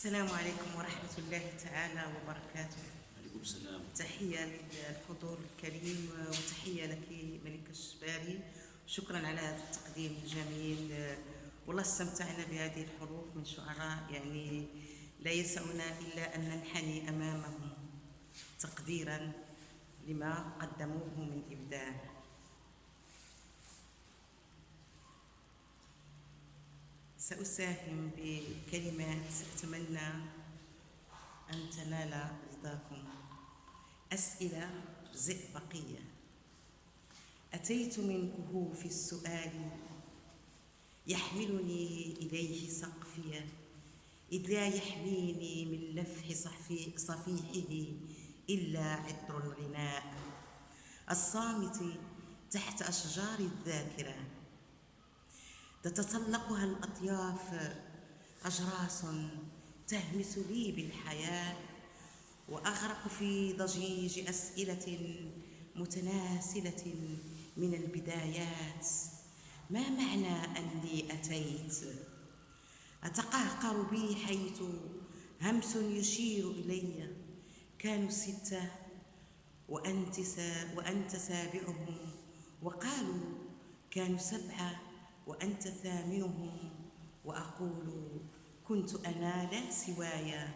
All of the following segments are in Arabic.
السلام عليكم ورحمة الله تعالى وبركاته. عليكم السلام. تحية للحضور الكريم وتحية لك ملك الشباري شكرا على هذا التقديم الجميل والله استمتعنا بهذه الحروف من شعراء. يعني لا يسعنا إلا أن ننحني أمامهم تقديرا لما قدموه من إبداع. سأساهم بكلمات أتمنى أن تنال رضاكم. أسئلة زئبقية أتيت من كهوف السؤال يحملني إليه سقفي إذ لا يحميني من لفح صفيحه إلا عطر الغناء. الصامت تحت أشجار الذاكرة. تتطلقها الأطياف أجراس تهمس لي بالحياة وأغرق في ضجيج أسئلة متناسلة من البدايات. ما معنى أني أتيت؟ أتقهقر بي حيث همس يشير إلي كانوا ستة وأنت, وأنت سابعهم وقالوا كانوا سبعة وأنت ثامنهم. وأقول كنت أنا لا سوايا.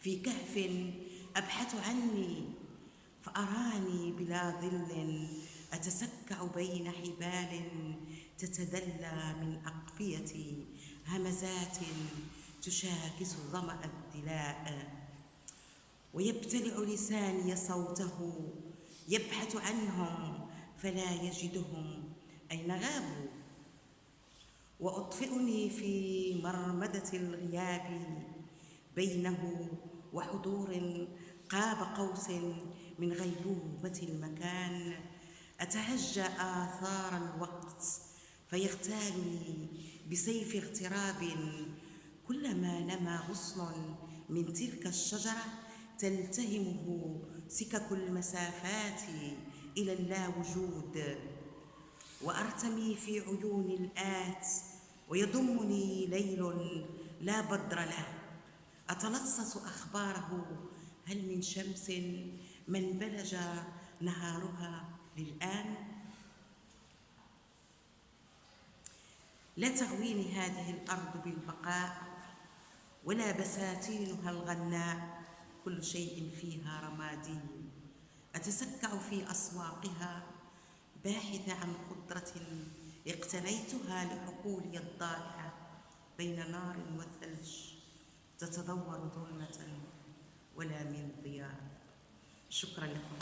في كهف أبحث عني فأراني بلا ظل. أتسكع بين حبال تتدلى من أقفيتي همزات تشاكس ظمأ الدلاء. ويبتلع لساني صوته يبحث عنهم فلا يجدهم. أين غابوا؟ وأطفئني في مرمدة الغياب بينه وحضور قاب قوس من غيبوبة المكان. أتهجى آثار الوقت فيغتالني بسيف اغتراب كلما نما غصن من تلك الشجرة تلتهمه سكك المسافات إلى اللاوجود. وأرتمي في عيون الآت ويضمني ليل لا بدر له. أتلصص أخباره هل من شمس من بلج نهارها للآن؟ لا تغويني هذه الأرض بالبقاء ولا بساتينها الغناء كل شيء فيها رمادي. أتسكع في أسواقها باحثة عن خضرة اقتنيتها لحقولي الضائعة بين نار وثلج تتدور ظلمة ولا من ضياء. شكرا لكم.